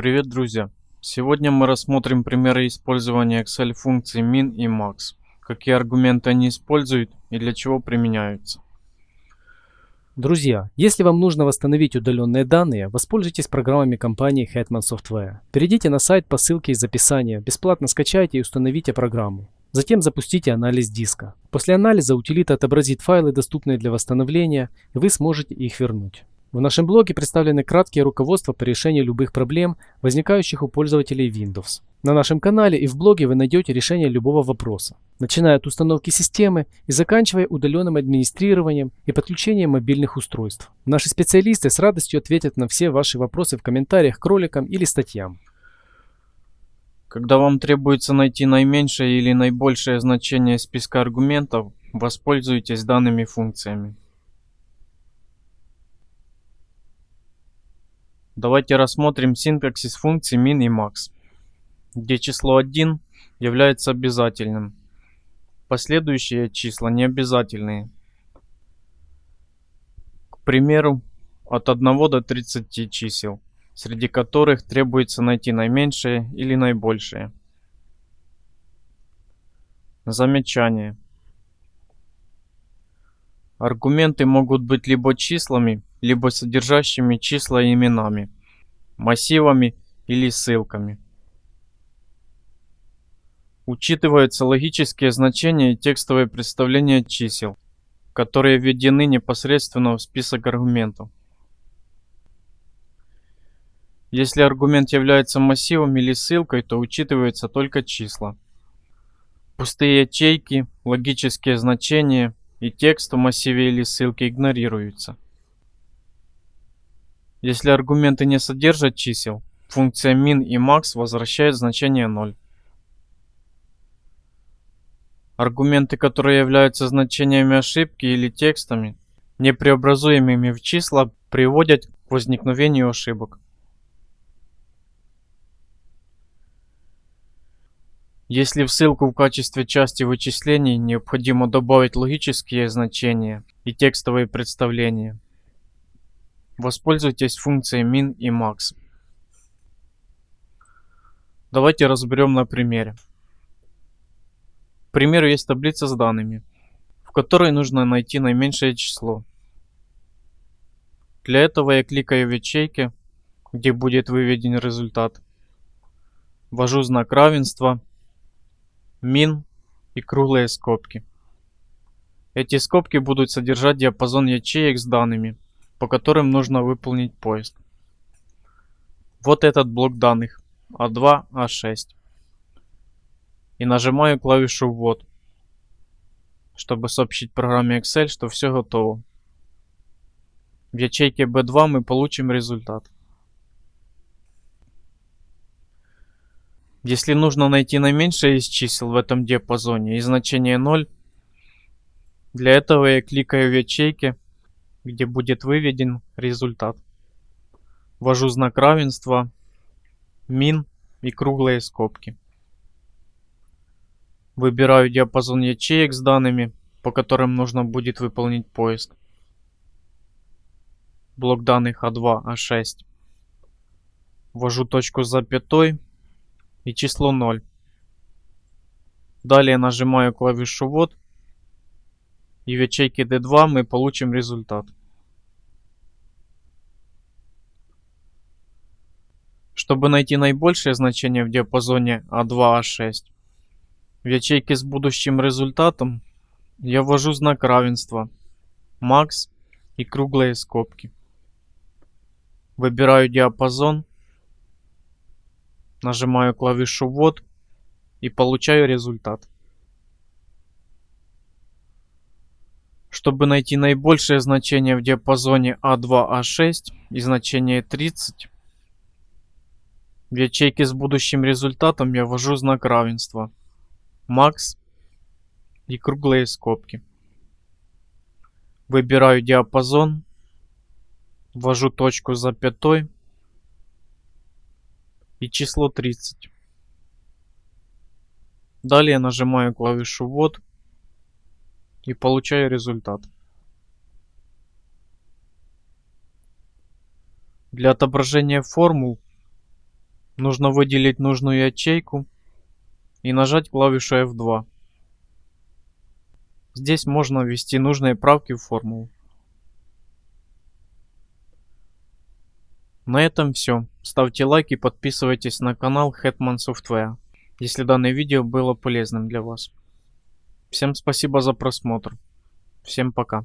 Привет, друзья! Сегодня мы рассмотрим примеры использования Excel функций min и max, какие аргументы они используют и для чего применяются. Друзья, если вам нужно восстановить удаленные данные, воспользуйтесь программами компании Hetman Software. Перейдите на сайт по ссылке из описания, бесплатно скачайте и установите программу. Затем запустите анализ диска. После анализа утилита отобразит файлы, доступные для восстановления, и вы сможете их вернуть. В нашем блоге представлены краткие руководства по решению любых проблем, возникающих у пользователей Windows. На нашем канале и в блоге вы найдете решение любого вопроса, начиная от установки системы и заканчивая удаленным администрированием и подключением мобильных устройств. Наши специалисты с радостью ответят на все ваши вопросы в комментариях к роликам или статьям. Когда вам требуется найти наименьшее или наибольшее значение списка аргументов, воспользуйтесь данными функциями. Давайте рассмотрим синтаксис функций min и max, где число 1 является обязательным. Последующие числа не обязательные. К примеру, от 1 до 30 чисел, среди которых требуется найти наименьшее или наибольшее. Замечание. Аргументы могут быть либо числами, либо содержащими числа и именами, массивами или ссылками. Учитываются логические значения и текстовые представления чисел, которые введены непосредственно в список аргументов. Если аргумент является массивом или ссылкой, то учитываются только числа. Пустые ячейки, логические значения и текст в массиве или ссылке игнорируются. Если аргументы не содержат чисел, функция min и max возвращает значение 0. Аргументы, которые являются значениями ошибки или текстами, непреобразуемыми в числа, приводят к возникновению ошибок. Если в ссылку в качестве части вычислений необходимо добавить логические значения и текстовые представления, воспользуйтесь функцией min и max. Давайте разберем на примере. К примеру, есть таблица с данными, в которой нужно найти наименьшее число. Для этого я кликаю в ячейке, где будет выведен результат. Ввожу знак равенства min и круглые скобки. Эти скобки будут содержать диапазон ячеек с данными, по которым нужно выполнить поиск. Вот этот блок данных А2, А6. И нажимаю клавишу «Ввод», чтобы сообщить программе Excel, что все готово. В ячейке B2 мы получим результат. Если нужно найти наименьшее из чисел в этом диапазоне и значение 0, для этого я кликаю в ячейке, где будет выведен результат. Ввожу знак равенства, min и круглые скобки. Выбираю диапазон ячеек с данными, по которым нужно будет выполнить поиск. Блок данных А2, А6. Ввожу точку с запятой и число 0. Далее нажимаю клавишу ввод и в ячейке D2 мы получим результат. Чтобы найти наибольшее значение в диапазоне А2-А6, в ячейке с будущим результатом я ввожу знак равенства, max и круглые скобки. Выбираю диапазон Нажимаю клавишу ввод и получаю результат. Чтобы найти наибольшее значение в диапазоне А2-А6 и значение 30, в ячейке с будущим результатом я ввожу знак равенства, max и круглые скобки. Выбираю диапазон, ввожу точку запятой и число 30. Далее нажимаю клавишу ввод и получаю результат. Для отображения формул Нужно выделить нужную ячейку и нажать клавишу F2. Здесь можно ввести нужные правки в формулу. На этом все. Ставьте лайк и подписывайтесь на канал Hetman Software, если данное видео было полезным для вас. Всем спасибо за просмотр. Всем пока.